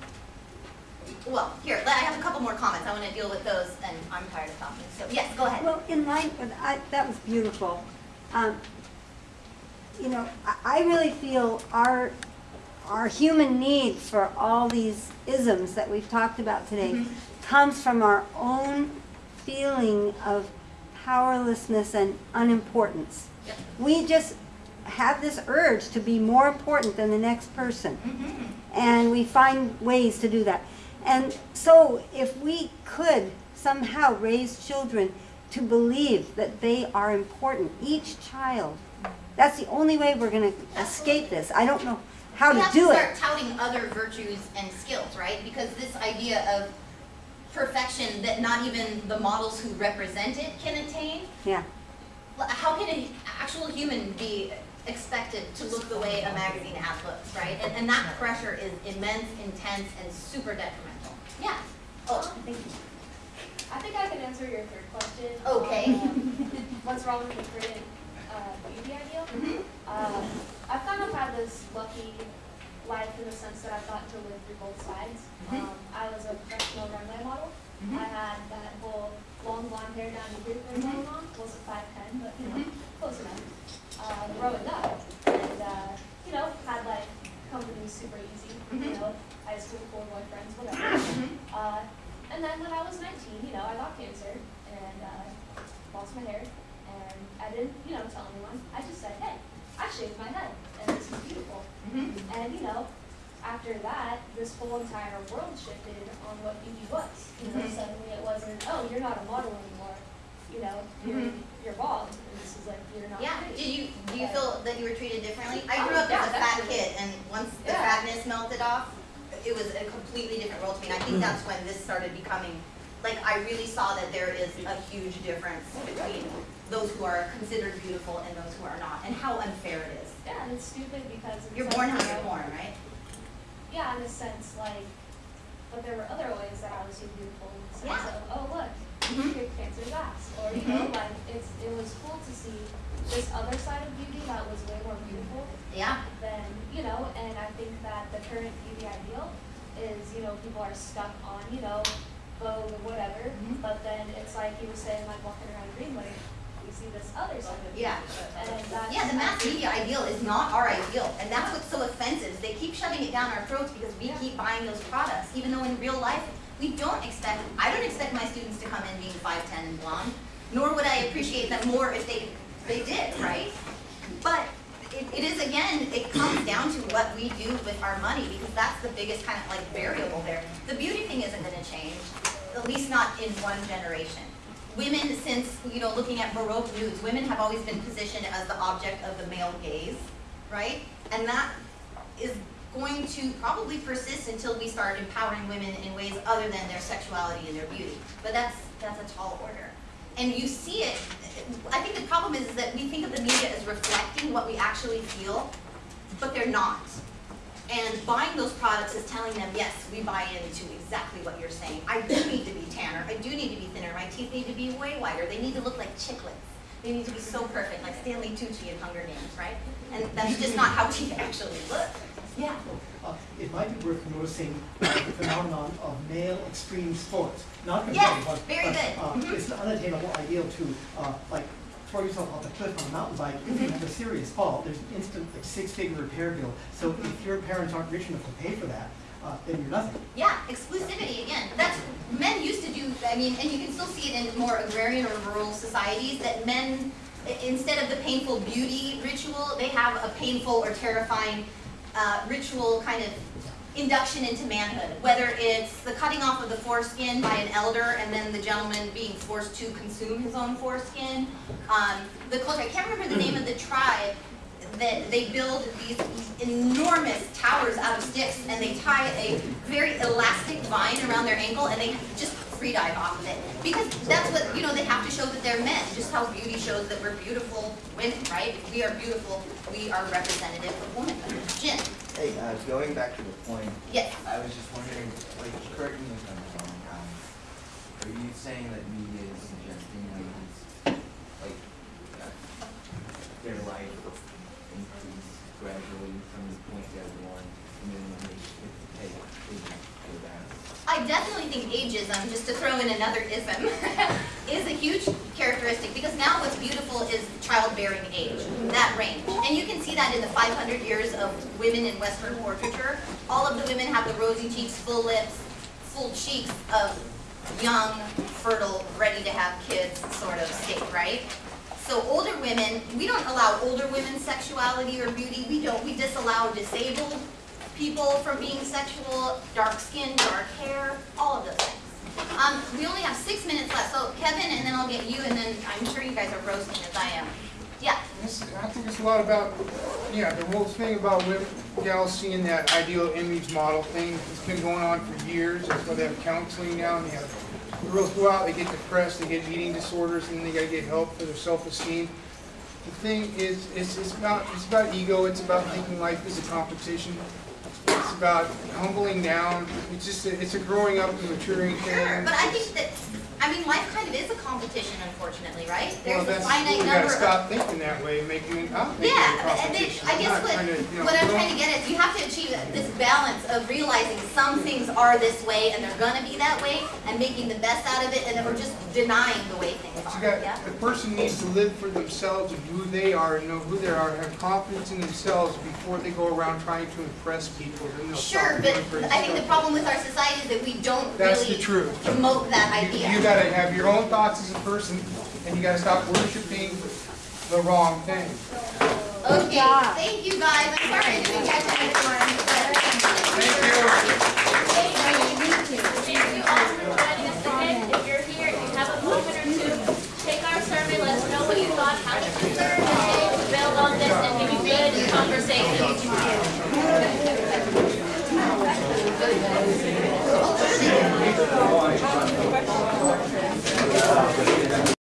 well, here, I have a couple more comments, I wanna deal with those, and I'm tired of talking, so, yes, go ahead. Well, in line with, I, that was beautiful. Um, you know, I, I really feel our, our human need for all these isms that we've talked about today Mhm. comes from our own feeling of powerlessness and unimportance. Yep. We just have this urge to be more important than the next person Mhm. and we find ways to do that. And so if we could somehow raise children to believe that they are important, each child, that's the only way we're gonna escape this. I don't know how to do We it. have to start touting other virtues and skills, right? Because this idea of perfection that not even the models who represent it can attain, Yeah, How can an actual human be expected to look the way a magazine ad looks, right? And, and that pressure is immense, intense, and super detrimental. Yeah. Oh, thank you. I think I can answer your third question. Okay. Um, What's wrong with the current uh, beauty ideal? Mhm. Um, I've kind of had this lucky life in the sense that I've gotten to live through both sides. Mhm. Um, I was a professional runway model. Mhm. I had that whole long blonde hair down to thing Mhm. going on. Wasn't five ten, but you know, Mhm. close enough. Uh, growing up, and uh, you know, had like company super easy. You Mhm. know, high school, cool boyfriends, whatever. Uh, and then when I was 19, you know, I got cancer and uh, lost my hair. And I didn't, you know, tell anyone. I just said, hey, I shaved my head and this is beautiful. Mhm. And, you know, after that, this whole entire world shifted on what beauty was. You know, Mhm. suddenly it wasn't, oh, you're not a model anymore. You know, you're, Mhm. you're bald. And this is like, you're not Yeah, pretty. did you, do you But- feel that you were treated differently? I Oh, grew up yeah, as a fat definitely. kid, and once the Yeah. fatness melted off, it was a completely different world to me, and I think that's when this started becoming, like, I really saw that there is a huge difference between those who are considered beautiful and those who are not, and how unfair it is. Yeah, and it's stupid because You're born how you you're born, right? Yeah, in a sense, like, but there were other ways that I was seen beautiful in the sense Yeah. of, oh, look, Mhm. big cancer's ass. Or, you know, Mhm. like, it's, it was cool to see this other side of beauty that was way more beautiful Yeah. than, you know, and I think that the current beauty ideal is, you know, people are stuck on, you know, Vogue or whatever, Mhm. but then it's like you were saying, like, walking around Greenway, we see this other side of. Yeah. Yeah, the mass media ideal is not our ideal, and that's what's so offensive. They keep shoving it down our throats because we keep buying those products, even though in real life, we don't expect, I don't expect my students to come in being five ten and blonde, nor would I appreciate them more if they, they did, right? But it, it is, again, it comes down to what we do with our money, because that's the biggest kind of like variable there. The beauty thing isn't gonna change, at least not in one generation. Women, since, you know, looking at Baroque nudes, women have always been positioned as the object of the male gaze, right? And that is going to probably persist until we start empowering women in ways other than their sexuality and their beauty. But that's, that's a tall order. And you see it, I think the problem is, is that we think of the media as reflecting what we actually feel, but they're not. And buying those products is telling them, yes, we buy into exactly what you're saying. I do need to be tanner, I do need to be thinner, my teeth need to be way whiter, they need to look like chiclets. They need to be so perfect, like Stanley Tucci in Hunger Games, right? And that's just not how teeth actually look. Yeah. Uh, It might be worth noticing uh, the phenomenon of male extreme sports, not Yes, competitive, but. very but, good. uh, Mhm. It's an unattainable ideal to, uh, like, throw yourself off a cliff on a mountain bike, if you Mhm. have a serious fall, there's an instant like, six-figure repair bill. So if your parents aren't rich enough to pay for that, uh, then you're nothing. Yeah, exclusivity again. That's men used to do. I mean, and you can still see it in more agrarian or rural societies that men, instead of the painful beauty ritual, they have a painful or terrifying uh, ritual kind of induction into manhood. Whether it's the cutting off of the foreskin by an elder and then the gentleman being forced to consume his own foreskin. Um, the culture, I can't remember the name of the tribe that they build these enormous towers out of sticks and they tie a very elastic vine around their ankle and they just free dive off of it. Because that's what, you know, they have to show that they're men, just how beauty shows that we're beautiful women, right? If we are beautiful, we are representative of womanhood. Jim, Hey, uh, going back to the point. Yes. I was just wondering, like, correct me if I'm wrong, um, are you saying that media is suggesting ladies, like, uh, their life increase gradually from the point they're born, and then when they hit the pay, they go down? I definitely think ageism, just to throw in another ism, is a huge characteristic because now what's beautiful is childbearing age, that range. And you can see that in the 500 years of women in Western portraiture. All of the women have the rosy cheeks, full lips, full cheeks of young, fertile, ready to have kids sort of state, right? So older women, we don't allow older women's sexuality or beauty. We don't. We disallow disabled people from being sexual, dark skin, dark hair, all of those things. Um, we only have six minutes left, so Kevin, and then I'll get you, and then I'm sure you guys are roasting as I am. Yeah. I think it's a lot about, yeah, the whole thing about women, gals seeing that ideal image model thing, it's been going on for years, that's why they have counseling now, and they have, girls go out, they get depressed, they get eating disorders, and then they gotta get help for their self-esteem. The thing is, it's, it's about, it's about ego, it's about thinking life is a competition, about humbling down, it's just, a- it's a growing up and maturing thing. Sure, but I think that I mean, life kind of is a competition, unfortunately, right? Well, There's a that's, finite number gotta stop thinking that way, making it, making it a Yeah, and then. I guess what, to, you know, what I'm trying to get at, you have to achieve this balance of realizing some things are this way and they're gonna be that way, and making the best out of it, and then we're just denying the way things You are, got, yeah? the person needs to live for themselves and who they are and know who they are, have confidence in themselves before they go around trying to impress people, then they'll stop Sure, but I think the problem with our society is that we don't That's the really truth. promote that You- idea. You gotta have your own thoughts as a person, and you gotta stop worshiping the wrong thing. Okay, thank you guys, I'm sorry I didn't catch everyone. Thank you. Thank you all for joining us today. If you're here, if you have a moment or two, take our survey, let us know what you thought, how the survey, to build on this and give you good conversation.